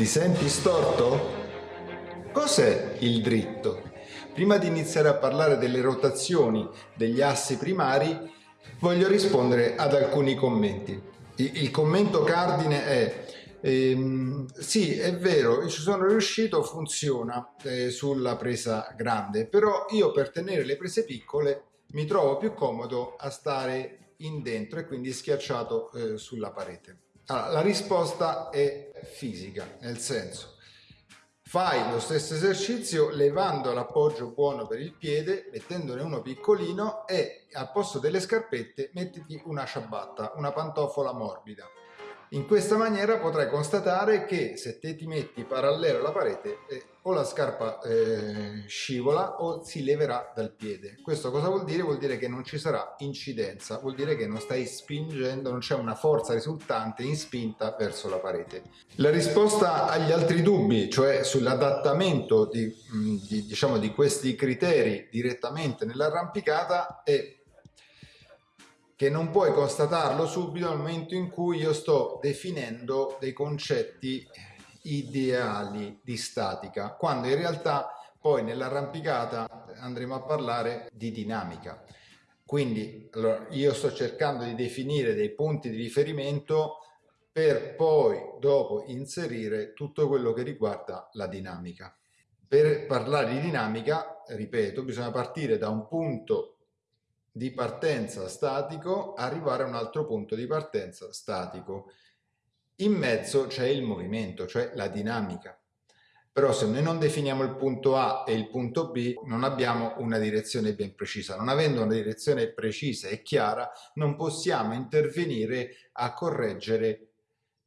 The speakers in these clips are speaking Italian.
Ti senti storto? Cos'è il dritto? Prima di iniziare a parlare delle rotazioni degli assi primari, voglio rispondere ad alcuni commenti. Il commento cardine è Ehm, sì, è vero, ci sono riuscito, funziona eh, sulla presa grande, però io per tenere le prese piccole mi trovo più comodo a stare in dentro e quindi schiacciato eh, sulla parete. Allora, la risposta è fisica, nel senso fai lo stesso esercizio levando l'appoggio buono per il piede, mettendone uno piccolino e al posto delle scarpette mettiti una ciabatta, una pantofola morbida. In questa maniera potrai constatare che se te ti metti parallelo alla parete eh, o la scarpa eh, scivola o si leverà dal piede. Questo cosa vuol dire? Vuol dire che non ci sarà incidenza, vuol dire che non stai spingendo, non c'è una forza risultante in spinta verso la parete. La risposta agli altri dubbi, cioè sull'adattamento di, di, diciamo, di questi criteri direttamente nell'arrampicata è che non puoi constatarlo subito nel momento in cui io sto definendo dei concetti ideali di statica, quando in realtà poi nell'arrampicata andremo a parlare di dinamica. Quindi allora, io sto cercando di definire dei punti di riferimento per poi dopo inserire tutto quello che riguarda la dinamica. Per parlare di dinamica, ripeto, bisogna partire da un punto di partenza statico arrivare a un altro punto di partenza statico. In mezzo c'è il movimento, cioè la dinamica. Però se noi non definiamo il punto A e il punto B, non abbiamo una direzione ben precisa. Non avendo una direzione precisa e chiara, non possiamo intervenire a correggere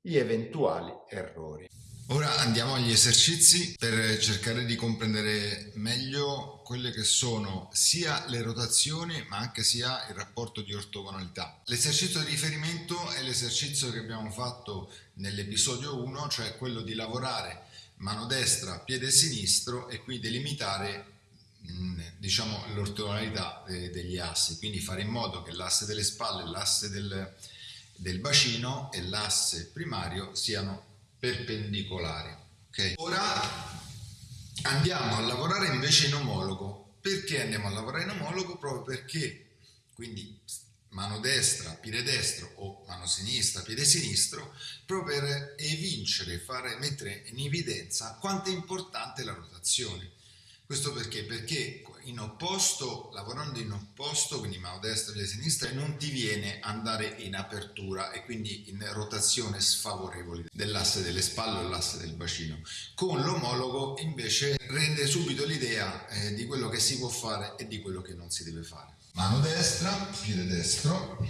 gli eventuali errori. Ora andiamo agli esercizi per cercare di comprendere meglio quelle che sono sia le rotazioni ma anche sia il rapporto di ortogonalità. L'esercizio di riferimento è l'esercizio che abbiamo fatto nell'episodio 1, cioè quello di lavorare mano destra, piede sinistro e qui delimitare mm, diciamo l'ortogonalità degli assi, quindi fare in modo che l'asse delle spalle, l'asse del, del bacino e l'asse primario siano perpendicolari. Okay. Ora andiamo a lavorare invece in omologo. Perché andiamo a lavorare in omologo? Proprio perché, quindi mano destra, piede destro o mano sinistra, piede sinistro, proprio per evincere, fare, mettere in evidenza quanto è importante la rotazione. Questo perché? Perché in opposto, lavorando in opposto, quindi mano destra e sinistra, non ti viene andare in apertura e quindi in rotazione sfavorevole dell'asse delle spalle o l'asse del bacino. Con l'omologo invece rende subito l'idea eh, di quello che si può fare e di quello che non si deve fare. Mano destra, piede destro,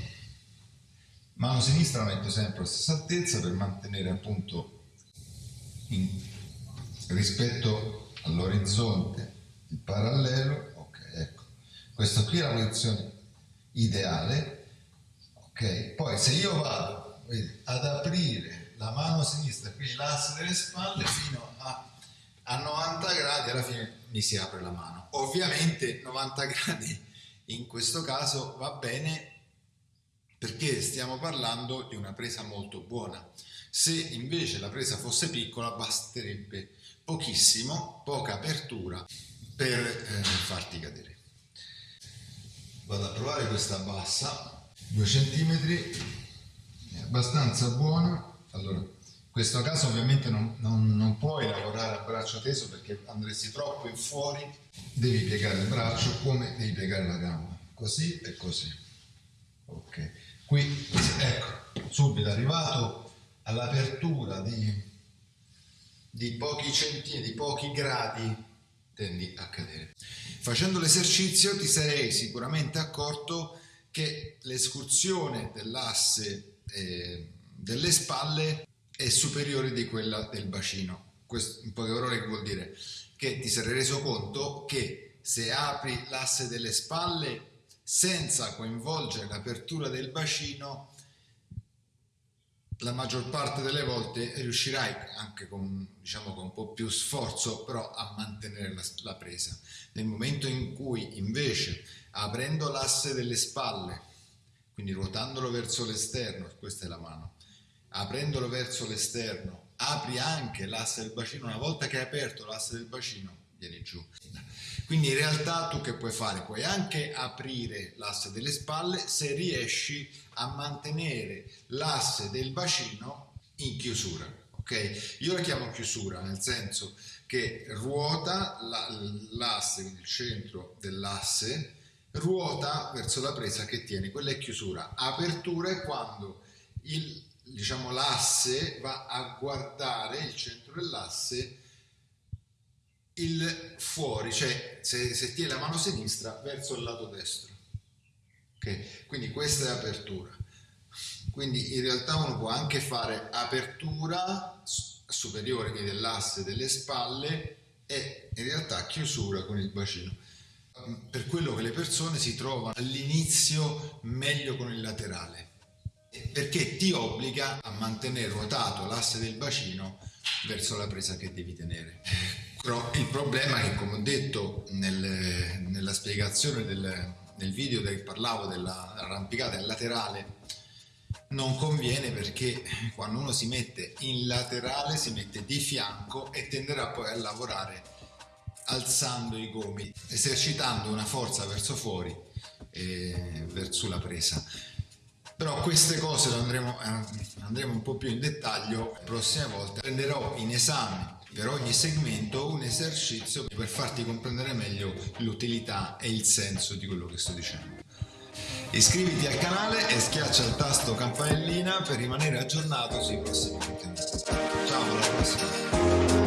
mano sinistra la metto sempre alla stessa altezza per mantenere appunto in, rispetto all'orizzonte il parallelo, ok, ecco, questa qui è la posizione ideale, ok, poi se io vado vedi, ad aprire la mano sinistra, quindi l'asse delle spalle, fino a, a 90 gradi, alla fine mi si apre la mano. Ovviamente 90 gradi in questo caso va bene perché stiamo parlando di una presa molto buona. Se invece la presa fosse piccola basterebbe pochissimo, poca apertura per eh, farti cadere. Vado a provare questa bassa, 2 cm, è abbastanza buona. Allora, in questo caso ovviamente non, non, non puoi lavorare a braccio teso perché andresti troppo in fuori, devi piegare il braccio come devi piegare la gamba, così e così. Ok, qui ecco, subito arrivato all'apertura di, di pochi centimetri, di pochi gradi tendi a cadere. Facendo l'esercizio ti sarei sicuramente accorto che l'escursione dell'asse eh, delle spalle è superiore di quella del bacino. Questo in poche parole che vuol dire? Che ti sarei reso conto che se apri l'asse delle spalle senza coinvolgere l'apertura del bacino la maggior parte delle volte riuscirai anche con, diciamo, con un po' più sforzo però a mantenere la, la presa. Nel momento in cui invece aprendo l'asse delle spalle, quindi ruotandolo verso l'esterno, questa è la mano, aprendolo verso l'esterno, apri anche l'asse del bacino, una volta che hai aperto l'asse del bacino, vieni giù. Quindi in realtà tu che puoi fare? Puoi anche aprire l'asse delle spalle se riesci a mantenere l'asse del bacino in chiusura. Ok? Io la chiamo chiusura nel senso che ruota l'asse, quindi il centro dell'asse, ruota verso la presa che tiene, quella è chiusura. Apertura è quando il, diciamo, l'asse va a guardare il centro dell'asse il fuori, cioè se, se tiene la mano sinistra verso il lato destro. Okay? Quindi questa è apertura. Quindi in realtà uno può anche fare apertura superiore quindi dell'asse delle spalle e in realtà chiusura con il bacino. Per quello che le persone si trovano all'inizio meglio con il laterale, perché ti obbliga a mantenere ruotato l'asse del bacino verso la presa che devi tenere. Però il problema è che, come ho detto nel, nella spiegazione del, del video che parlavo dell'arrampicata in laterale, non conviene perché quando uno si mette in laterale si mette di fianco e tenderà poi a lavorare alzando i gomiti, esercitando una forza verso fuori e verso la presa. Però queste cose andremo, andremo un po' più in dettaglio la prossima volta. Prenderò in esame per ogni segmento un esercizio per farti comprendere meglio l'utilità e il senso di quello che sto dicendo. Iscriviti al canale e schiaccia il tasto campanellina per rimanere aggiornato sui prossimi contenuti. Ciao, alla prossima!